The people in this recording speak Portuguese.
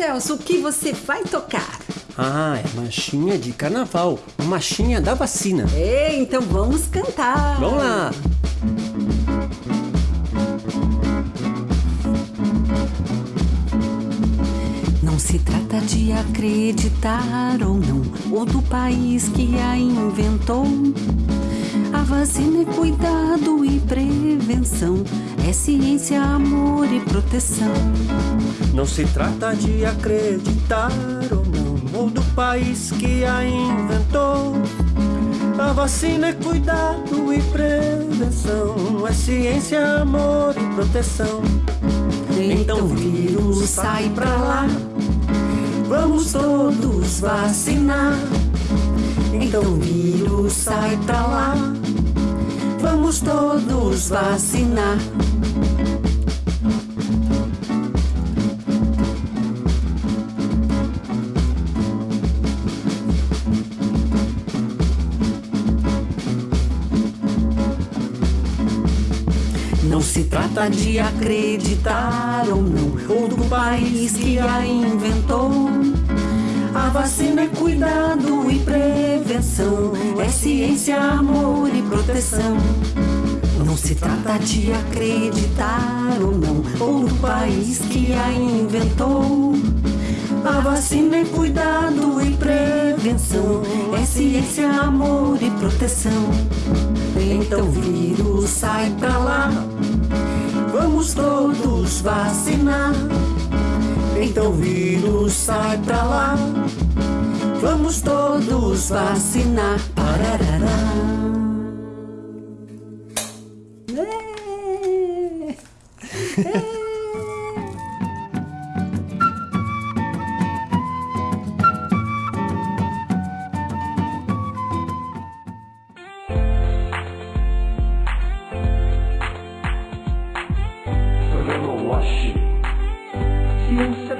Celso, o que você vai tocar? Ah, é marchinha de carnaval, uma marchinha da vacina. É, então vamos cantar. Vamos lá. Não se trata de acreditar ou não, ou do país que a inventou. Vacina é cuidado e prevenção, é ciência, amor e proteção. Não se trata de acreditar ou não, ou do país que a inventou. A vacina é cuidado e prevenção, é ciência, amor e proteção. Então o vírus sai pra lá, vamos todos vacinar. Então o vírus sai pra lá, vamos todos vacinar. Não se trata de acreditar ou não, ou do país que a inventou. Vacina é cuidado e prevenção, é ciência, amor e proteção. Não se trata de acreditar ou não, ou do país que a inventou. A vacina é cuidado e prevenção, é ciência, amor e proteção. Então o vírus sai pra lá, vamos todos vacinar. Então o vírus sai pra lá, vamos todos vacinar. Pararará. É. É. Ciência